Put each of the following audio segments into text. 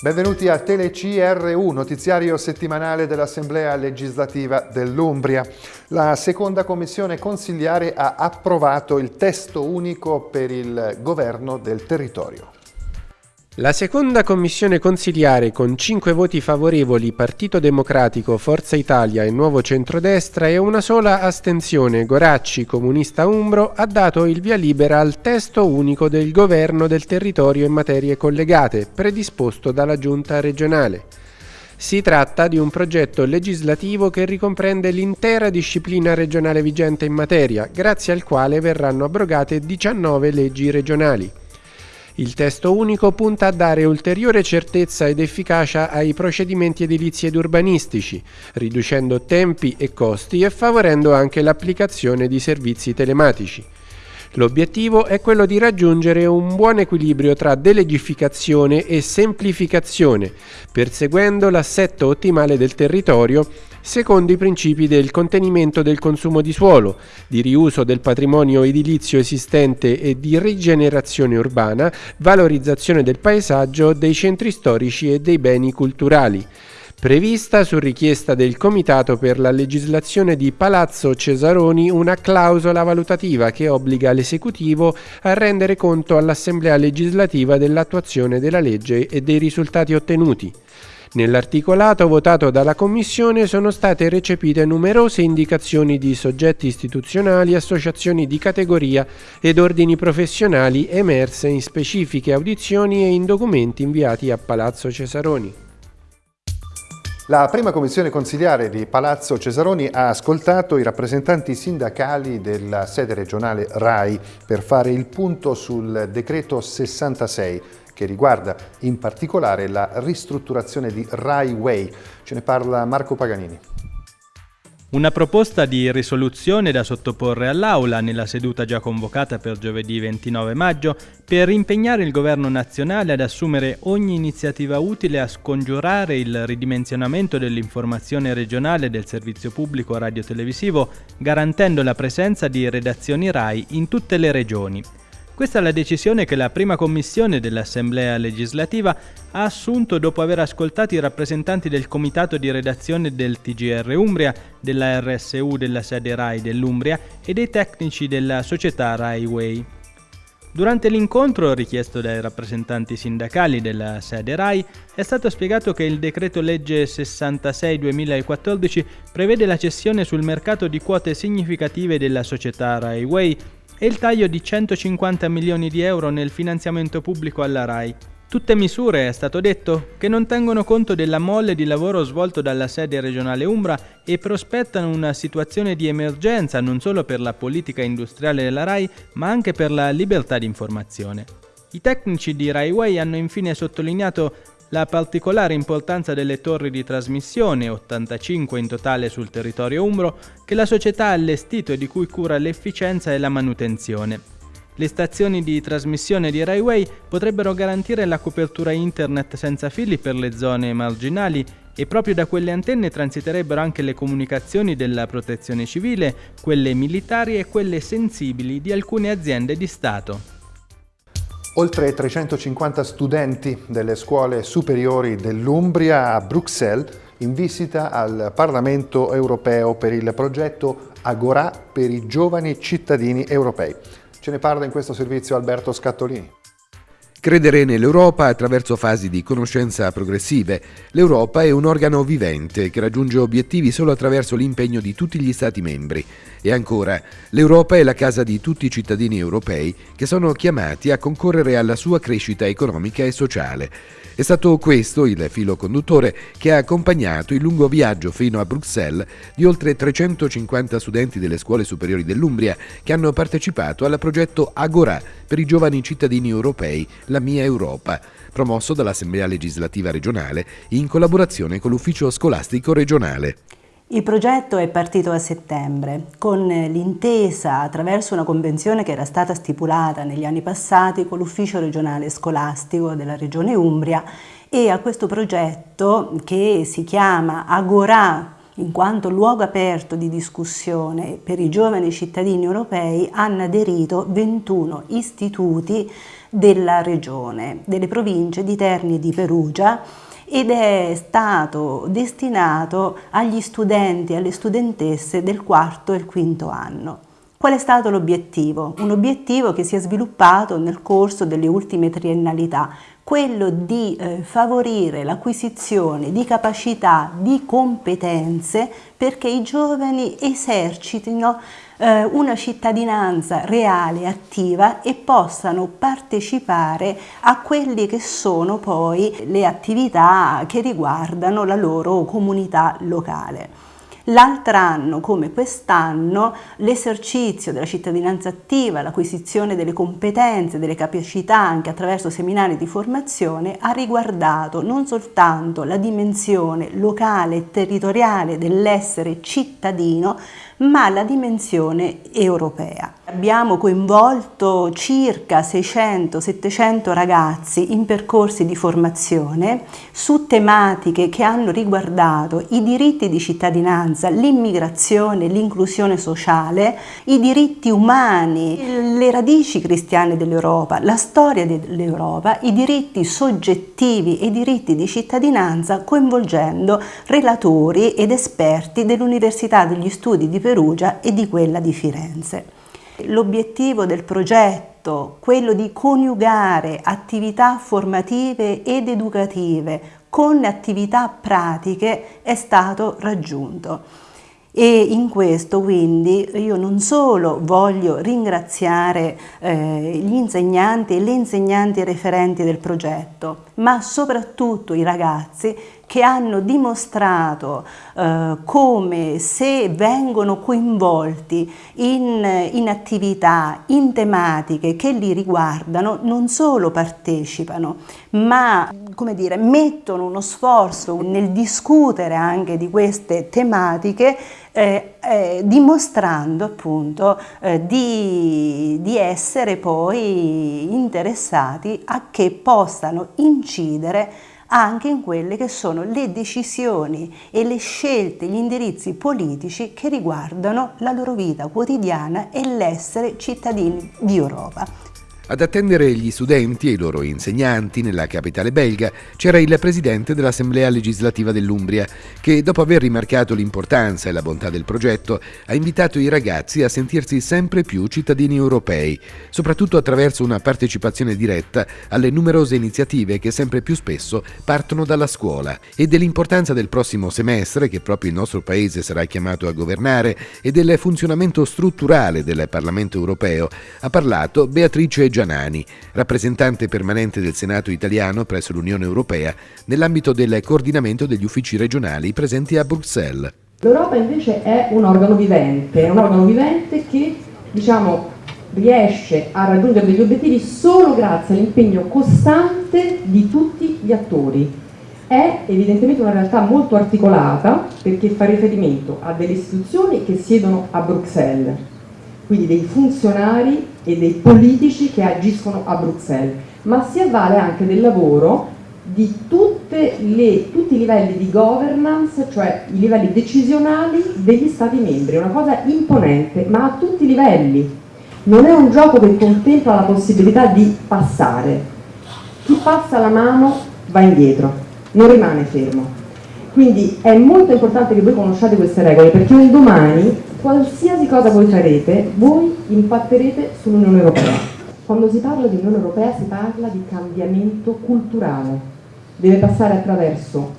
Benvenuti a TeleCRU, notiziario settimanale dell'Assemblea legislativa dell'Umbria. La seconda commissione consigliare ha approvato il testo unico per il governo del territorio. La seconda commissione consiliare con 5 voti favorevoli Partito Democratico, Forza Italia e Nuovo Centrodestra e una sola astensione Goracci, Comunista Umbro, ha dato il via libera al testo unico del governo del territorio in materie collegate, predisposto dalla Giunta regionale. Si tratta di un progetto legislativo che ricomprende l'intera disciplina regionale vigente in materia, grazie al quale verranno abrogate 19 leggi regionali. Il testo unico punta a dare ulteriore certezza ed efficacia ai procedimenti edilizi ed urbanistici, riducendo tempi e costi e favorendo anche l'applicazione di servizi telematici. L'obiettivo è quello di raggiungere un buon equilibrio tra delegificazione e semplificazione, perseguendo l'assetto ottimale del territorio secondo i principi del contenimento del consumo di suolo, di riuso del patrimonio edilizio esistente e di rigenerazione urbana, valorizzazione del paesaggio, dei centri storici e dei beni culturali prevista su richiesta del Comitato per la legislazione di Palazzo Cesaroni una clausola valutativa che obbliga l'esecutivo a rendere conto all'Assemblea legislativa dell'attuazione della legge e dei risultati ottenuti. Nell'articolato votato dalla Commissione sono state recepite numerose indicazioni di soggetti istituzionali, associazioni di categoria ed ordini professionali emerse in specifiche audizioni e in documenti inviati a Palazzo Cesaroni. La prima commissione consigliare di Palazzo Cesaroni ha ascoltato i rappresentanti sindacali della sede regionale RAI per fare il punto sul decreto 66 che riguarda in particolare la ristrutturazione di Rai Way. Ce ne parla Marco Paganini. Una proposta di risoluzione da sottoporre all'Aula nella seduta già convocata per giovedì 29 maggio per impegnare il Governo nazionale ad assumere ogni iniziativa utile a scongiurare il ridimensionamento dell'informazione regionale del servizio pubblico radiotelevisivo, garantendo la presenza di redazioni RAI in tutte le regioni. Questa è la decisione che la prima commissione dell'Assemblea legislativa ha assunto dopo aver ascoltato i rappresentanti del comitato di redazione del TGR Umbria, della RSU della sede RAI dell'Umbria e dei tecnici della società RAI. Durante l'incontro richiesto dai rappresentanti sindacali della sede RAI è stato spiegato che il decreto legge 66-2014 prevede la cessione sul mercato di quote significative della società RAI e il taglio di 150 milioni di euro nel finanziamento pubblico alla RAI. Tutte misure, è stato detto, che non tengono conto della molle di lavoro svolto dalla sede regionale Umbra e prospettano una situazione di emergenza non solo per la politica industriale della RAI, ma anche per la libertà di informazione. I tecnici di RaiWay hanno infine sottolineato la particolare importanza delle torri di trasmissione, 85 in totale sul territorio umbro, che la società ha allestito e di cui cura l'efficienza e la manutenzione. Le stazioni di trasmissione di Railway potrebbero garantire la copertura internet senza fili per le zone marginali e proprio da quelle antenne transiterebbero anche le comunicazioni della protezione civile, quelle militari e quelle sensibili di alcune aziende di Stato. Oltre 350 studenti delle scuole superiori dell'Umbria a Bruxelles in visita al Parlamento europeo per il progetto Agorà per i giovani cittadini europei. Ce ne parla in questo servizio Alberto Scattolini. Credere nell'Europa attraverso fasi di conoscenza progressive. L'Europa è un organo vivente che raggiunge obiettivi solo attraverso l'impegno di tutti gli Stati membri. E ancora, l'Europa è la casa di tutti i cittadini europei che sono chiamati a concorrere alla sua crescita economica e sociale. È stato questo il filo conduttore che ha accompagnato il lungo viaggio fino a Bruxelles di oltre 350 studenti delle scuole superiori dell'Umbria che hanno partecipato al progetto Agora per i giovani cittadini europei, la mia Europa, promosso dall'Assemblea legislativa regionale in collaborazione con l'ufficio scolastico regionale. Il progetto è partito a settembre con l'intesa attraverso una convenzione che era stata stipulata negli anni passati con l'ufficio regionale scolastico della regione Umbria e a questo progetto che si chiama Agora in quanto luogo aperto di discussione per i giovani cittadini europei hanno aderito 21 istituti della regione, delle province di Terni e di Perugia ed è stato destinato agli studenti e alle studentesse del quarto e il quinto anno. Qual è stato l'obiettivo? Un obiettivo che si è sviluppato nel corso delle ultime triennalità, quello di eh, favorire l'acquisizione di capacità, di competenze perché i giovani esercitino eh, una cittadinanza reale, attiva e possano partecipare a quelle che sono poi le attività che riguardano la loro comunità locale. L'altro anno, come quest'anno, l'esercizio della cittadinanza attiva, l'acquisizione delle competenze, delle capacità anche attraverso seminari di formazione ha riguardato non soltanto la dimensione locale e territoriale dell'essere cittadino, ma la dimensione europea. Abbiamo coinvolto circa 600-700 ragazzi in percorsi di formazione su tematiche che hanno riguardato i diritti di cittadinanza, l'immigrazione, l'inclusione sociale, i diritti umani, le radici cristiane dell'Europa, la storia dell'Europa, i diritti soggettivi e i diritti di cittadinanza coinvolgendo relatori ed esperti dell'Università degli Studi di Perugia e di quella di Firenze. L'obiettivo del progetto, quello di coniugare attività formative ed educative con attività pratiche, è stato raggiunto. E in questo quindi io non solo voglio ringraziare eh, gli insegnanti e le insegnanti referenti del progetto, ma soprattutto i ragazzi che hanno dimostrato eh, come se vengono coinvolti in, in, attività, in tematiche che li riguardano, non solo partecipano, ma dire, mettono uno sforzo nel discutere anche di queste tematiche eh, eh, dimostrando appunto eh, di, di, essere poi interessati a che possano incidere anche in quelle che sono le decisioni e le scelte, gli indirizzi politici che riguardano la loro vita quotidiana e l'essere cittadini di Europa. Ad attendere gli studenti e i loro insegnanti nella capitale belga c'era il presidente dell'Assemblea legislativa dell'Umbria, che dopo aver rimarcato l'importanza e la bontà del progetto ha invitato i ragazzi a sentirsi sempre più cittadini europei, soprattutto attraverso una partecipazione diretta alle numerose iniziative che sempre più spesso partono dalla scuola e dell'importanza del prossimo semestre che proprio il nostro paese sarà chiamato a governare e del funzionamento strutturale del Parlamento europeo ha parlato Beatrice Gianani, rappresentante permanente del Senato italiano presso l'Unione Europea nell'ambito del coordinamento degli uffici regionali presenti a Bruxelles. L'Europa invece è un organo vivente, un organo vivente che diciamo, riesce a raggiungere degli obiettivi solo grazie all'impegno costante di tutti gli attori. È evidentemente una realtà molto articolata perché fa riferimento a delle istituzioni che siedono a Bruxelles, quindi dei funzionari e dei politici che agiscono a Bruxelles, ma si avvale anche del lavoro di le, tutti i livelli di governance, cioè i livelli decisionali degli Stati membri, è una cosa imponente, ma a tutti i livelli. Non è un gioco che contempla la possibilità di passare. Chi passa la mano va indietro, non rimane fermo. Quindi è molto importante che voi conosciate queste regole perché un domani qualsiasi cosa voi farete, voi impatterete sull'Unione Europea. Quando si parla di Unione Europea si parla di cambiamento culturale, deve passare attraverso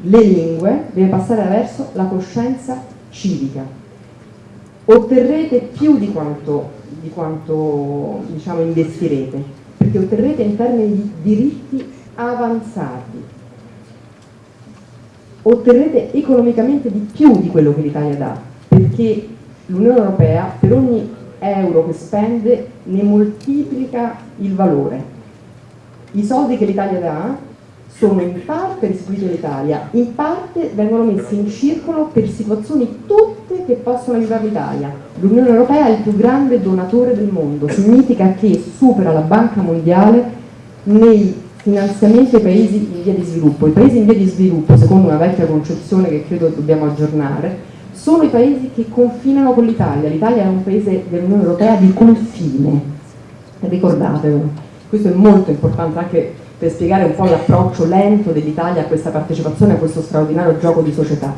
le lingue, deve passare attraverso la coscienza civica. Otterrete più di quanto, di quanto diciamo, investirete, perché otterrete in termini di diritti avanzati, otterrete economicamente di più di quello che l'Italia dà, perché l'Unione Europea per ogni euro che spende ne moltiplica il valore. I soldi che l'Italia dà sono in parte restituiti all'Italia, in parte vengono messi in circolo per situazioni tutte che possono aiutare l'Italia. L'Unione Europea è il più grande donatore del mondo, significa che supera la Banca Mondiale nei finanziamenti ai paesi in via di sviluppo. I paesi in via di sviluppo, secondo una vecchia concezione che credo dobbiamo aggiornare, sono i paesi che confinano con l'Italia. L'Italia è un paese dell'Unione Europea di confine, ricordatevelo. Questo è molto importante anche per spiegare un po' l'approccio lento dell'Italia a questa partecipazione a questo straordinario gioco di società.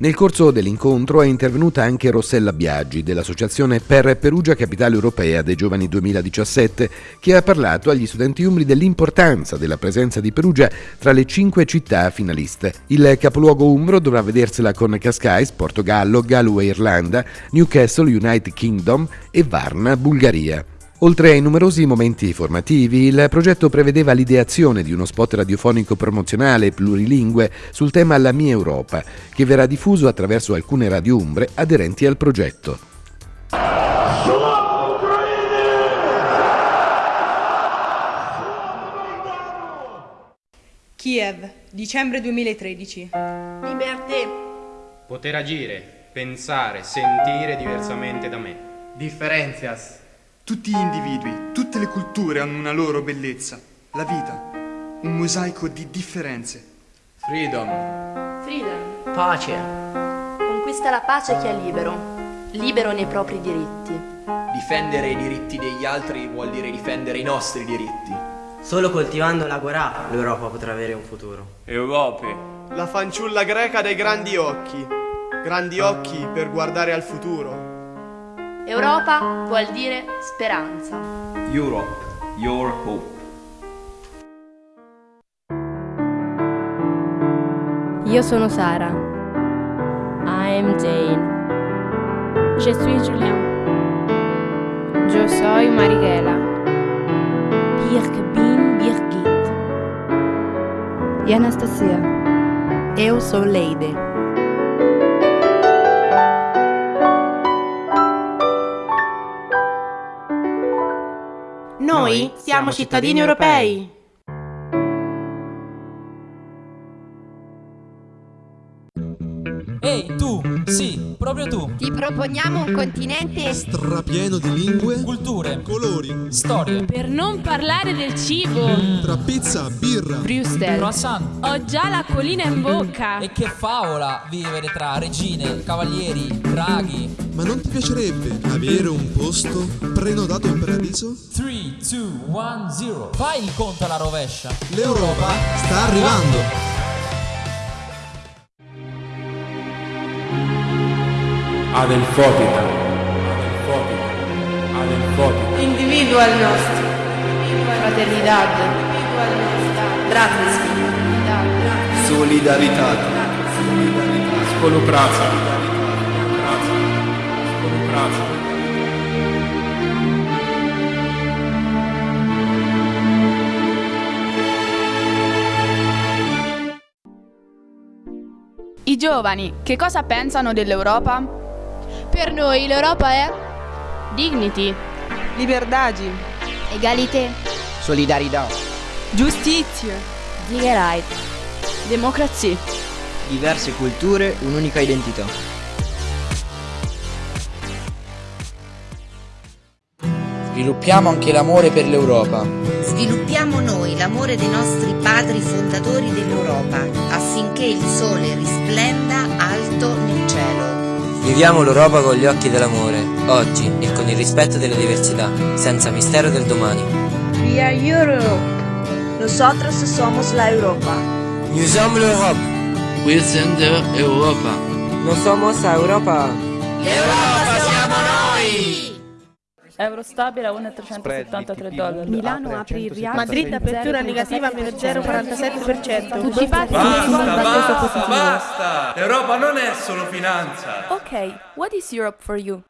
Nel corso dell'incontro è intervenuta anche Rossella Biaggi dell'Associazione Per Perugia Capitale Europea dei Giovani 2017 che ha parlato agli studenti umbri dell'importanza della presenza di Perugia tra le cinque città finaliste. Il capoluogo umbro dovrà vedersela con Cascais, Portogallo, Galway Irlanda, Newcastle United Kingdom e Varna Bulgaria. Oltre ai numerosi momenti formativi, il progetto prevedeva l'ideazione di uno spot radiofonico promozionale plurilingue sul tema La mia Europa, che verrà diffuso attraverso alcune radio umbre aderenti al progetto. Kiev, dicembre 2013. Liberté. Poter agire, pensare, sentire diversamente da me. Differenzias. Tutti gli individui, tutte le culture hanno una loro bellezza. La vita, un mosaico di differenze. Freedom. Freedom. Pace. Conquista la pace chi è libero, libero nei propri diritti. Difendere i diritti degli altri vuol dire difendere i nostri diritti. Solo coltivando la guerra l'Europa potrà avere un futuro. Europe. La fanciulla greca dai grandi occhi. Grandi occhi per guardare al futuro. Europa vuol dire speranza. Europe, your hope. Io sono Sara. I am Jane. Je suis Julien. Yo soy Marighela. Ich bin Birgit. E Anastasia. Eu sou Leide. Noi siamo cittadini europei. Ehi, tu, sì, proprio tu. Ti proponiamo un continente strapieno di lingue, culture, colori, storie. Per non parlare del cibo. Mm. Tra pizza, birra, Brewster, croissant. Ho già l'acquolina in bocca. E che favola vivere tra regine, cavalieri, draghi. Ma non ti piacerebbe avere un posto prenotato in paradiso? 3, 2, 1, 0. Fai il conto alla rovescia. L'Europa sta arrivando. Adelfotita, Adelfotita, Adelfotita. Individual nostro, fraternidad, bratstvo, Solidarità, Spolupráca, Spolupráca. I giovani, che cosa pensano dell'Europa? Per noi l'Europa è dignity, liberdade, egalité, solidarietà, giustizia, Digerheit, democrazia, diverse culture, un'unica identità. Sviluppiamo anche l'amore per l'Europa. Sviluppiamo noi l'amore dei nostri padri fondatori dell'Europa affinché il sole risplenda alto nel cielo. Viviamo l'Europa con gli occhi dell'amore, oggi e con il rispetto delle diversità, senza mistero del domani. We are Europe. Nosotros somos la Europa. Nous sommes l'Europe. We der Europa. No somos la Europa. Euro stabile a 1,373 dollari. Milano apre il rialzo. Madrid apertura negativa meno 0,47%. Tutti pazzi basta, basta, basta! L'Europa non è solo finanza. Ok, what is Europe for you?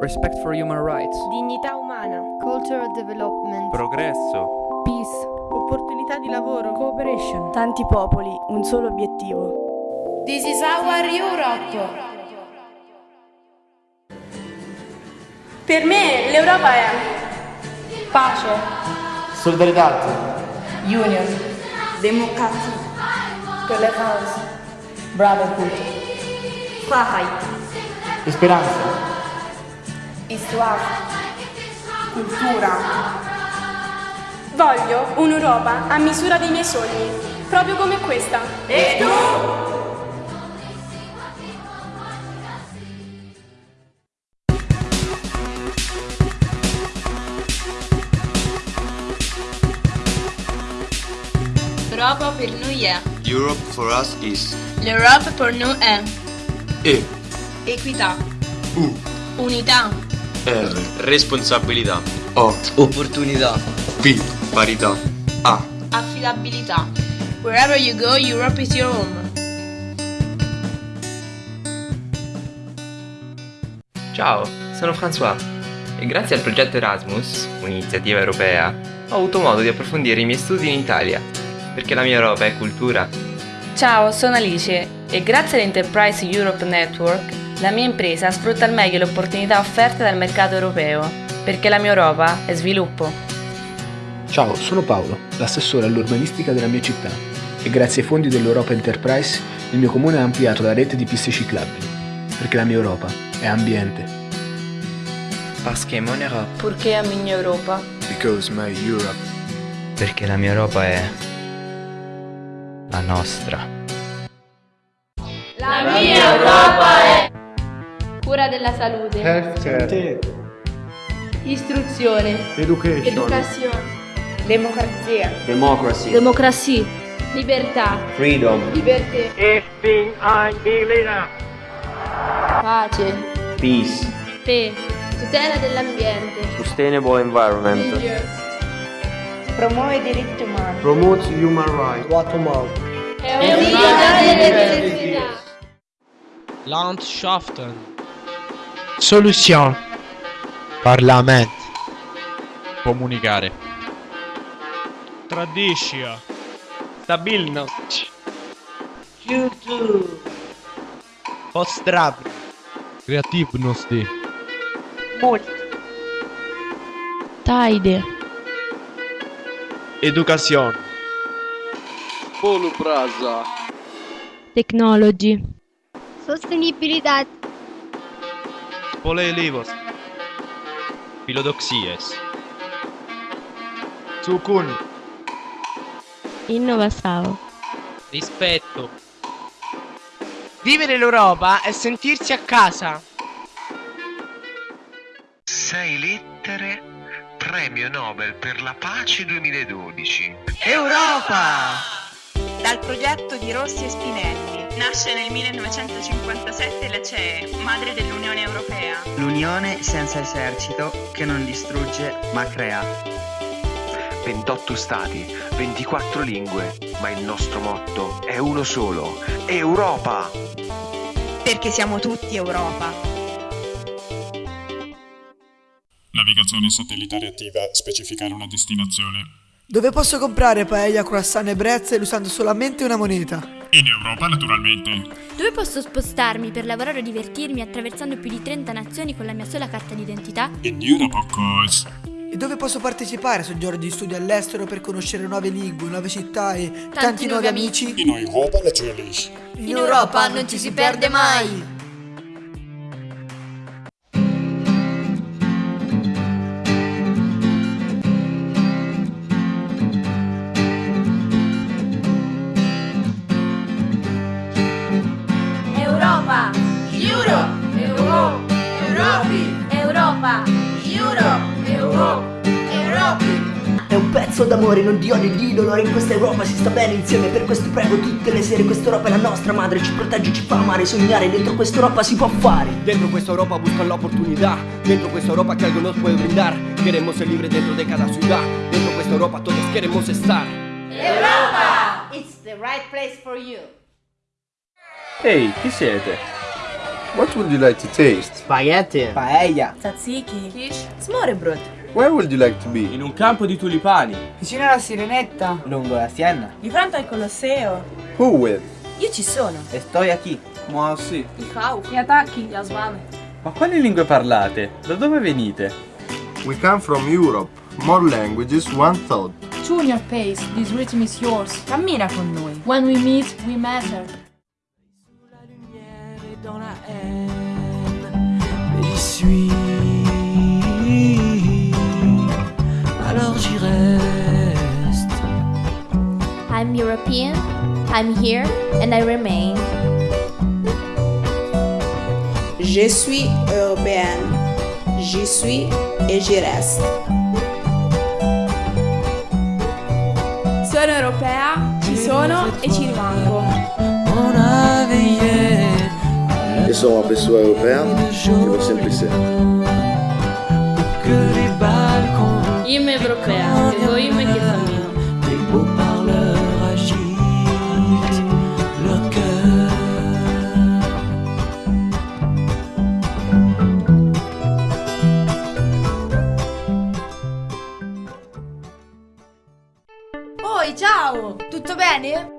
Respect for human rights. Dignità umana. Cultural development. Progresso. Peace. Opportunità di lavoro. Cooperation. Tanti popoli, un solo obiettivo. This is our Europe. Per me l'Europa è pace, solidarietà, union, democrazia, tolleranza, brotherhood, Freiheit, speranza, histoire, cultura. Voglio un'Europa a misura dei miei sogni, proprio come questa. E tu? È. Europe for us is L'Europe per noi è. E. Equità. U. Unità. R. Responsabilità. O. Opportunità. P. Parità. A. Affidabilità. Wherever you go, Europe is your home. Ciao, sono François e grazie al progetto Erasmus, un'iniziativa europea, ho avuto modo di approfondire i miei studi in Italia, perché la mia Europa è cultura. Ciao, sono Alice e grazie all'Enterprise Europe Network la mia impresa sfrutta al meglio le opportunità offerte dal mercato europeo, perché la mia Europa è sviluppo. Ciao, sono Paolo, l'assessore all'urbanistica della mia città e grazie ai fondi dell'Europa Enterprise il mio comune ha ampliato la rete di piste ciclabili, perché la mia Europa è ambiente. Parce que mon Europe. Perché a mia Europa? Because my Europe. Perché la mia Europa è la nostra. La mia Europa è cura della salute, Healthcare. istruzione, Education. educazione, Democrazia. Democracy. democrazia, libertà, Freedom. libertà, Ich bin ein Berliner. pace, Peace. fe, tutela dell'ambiente, Sustainable environment. Promuove i diritti umani. Promotes human rights. Up. È unita delle necessità. Landschaften. Solution. Parlament. Comunicare. Tradition. Stabilnost. Culture. Pozdrav. Kreativnosti. Multi. Taide, Educazione. Polupraza. technology, Sostenibilidad. Polelivos. Philodoxies. Sukun. innovação, Rispetto. Vivere l'Europa è sentirsi a casa. Sei lettere, premio Nobel per la pace 2012. Europa! Dal progetto di Rossi e Spinelli. Nasce nel 1957 la CE, madre dell'Unione Europea. L'unione senza esercito che non distrugge ma crea. 28 stati, 24 lingue, ma il nostro motto è uno solo, Europa! Perché siamo tutti Europa. Navigazione satellitare attiva, specificare una destinazione. Dove posso comprare paella, croissant e brezzel usando solamente una moneta? In Europa, naturalmente. Dove posso spostarmi per lavorare o divertirmi attraversando più di 30 nazioni con la mia sola carta d'identità? In Europe, of course. E dove posso partecipare a soggiorni di studio all'estero per conoscere nuove lingue, nuove città e tanti, nuovi amici? In Europa, natürlich. In Europa non ci si perde mai! Pezzo d'amore, non di odio di dolore In questa Europa si sta bene insieme Per questo prego tutte le sere Questa Europa è la nostra madre Ci protegge, ci fa amare, sognare Dentro questa Europa si può fare Dentro questa Europa buscan la oportunidad Dentro questa Europa que algo nos puede brindar Queremos ser libres dentro de cada ciudad Dentro questa Europa todos queremos estar Europa! It's the right place for you. Ehi, chi siete? What would you like to taste? Spaghetti. Paella. Tzatziki. Quiche. Smorebrot. Where would you like to be? In un campo di tulipani Vicino alla Sirenetta. Lungo la Siena. Di fronte al Colosseo. Who with? Io ci sono. Estoy aquí. Ma sì. Gli attacchi, gli asmane. Ma quali lingue parlate? Da dove venite? We come from Europe. More languages, one thought. Tune your pace, this rhythm is yours. Cammina con noi. When we meet, we matter. Mais j'y suis, I'm European, I'm here, and I remain. Je suis européenne. J'y suis et j'y reste. Sono europea, ci sono e ci rimango. Je sou uma pessoa europeia e vou sempre ser. que les balcons Io europea, che voglio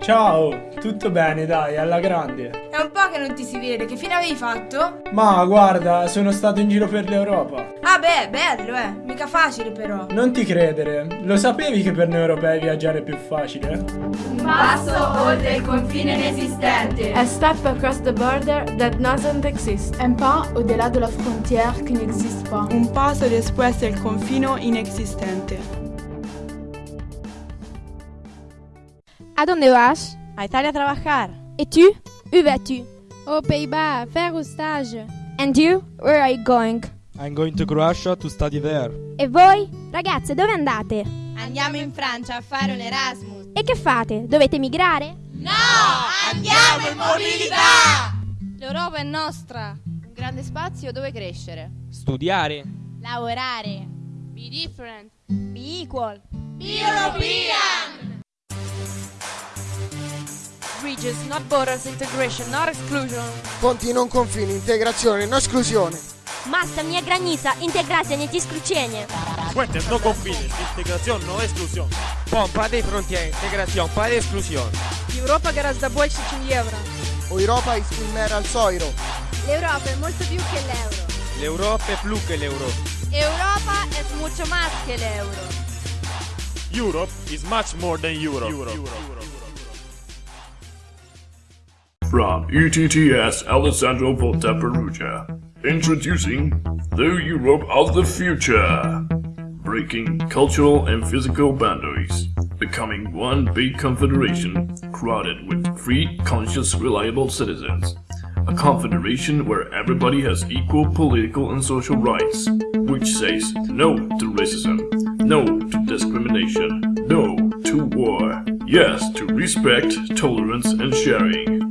Ciao, tutto bene, dai, alla grande. È un po' che non ti si vede, che fine avevi fatto? Ma guarda, sono stato in giro per l'Europa. Ah beh, bello eh, mica facile però. Non ti credere, lo sapevi che per noi europei viaggiare è più facile? Un passo oltre il confine inesistente. A step across the border that doesn't exist. Un pas au-delà de la frontière qui n'existe pas. Un paso después del confino inexistente. ¿A dónde vas? A Italia a trabajar. ¿Y tú? Où vas-tu? Aux Pays-Bas, faire un stage. And you? Where are you going? I'm going to Croatia to study there. E voi? Ragazze, dove andate? Andiamo in Francia a fare un Erasmus. E che fate? Dovete migrare? No! Andiamo in mobilità! L'Europa è nostra. Un grande spazio dove crescere. Studiare. Lavorare. Be different. Be equal. Be European! Bridges, not borders, integration, not exclusion. Ponti non confini, integrazione, non esclusione. Masta mia granica, integrazione e esclusione. Puentes no confines, integración, no exclusión. Pom, pas de frontières, intégration, pas d'exclusion. Europa гораздо больше, чем евро. O Europa is il mera al soiro. L'Europa è molto più che l'euro. L'Europa è più che l'euro. Europa es mucho más que l'euro. Europe is much more than Europe. From ETTS Alessandro Volta Perugia. Introducing the Europe of the future. Breaking cultural and physical boundaries. Becoming one big confederation crowded with free, conscious, reliable citizens. A confederation where everybody has equal political and social rights. Which says no to racism, no to discrimination, no to war. Yes to respect, tolerance, and sharing.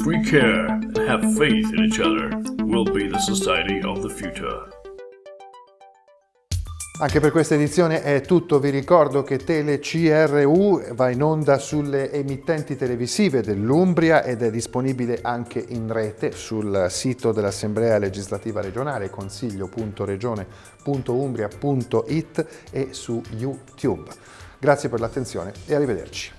If we care and have faith in each other, we'll be the society of the future. Anche per questa edizione è tutto, vi ricordo che Tele CRU va in onda sulle emittenti televisive dell'Umbria ed è disponibile anche in rete sul sito dell'Assemblea legislativa regionale consiglio.regione.umbria.it e su YouTube. Grazie per l'attenzione e arrivederci.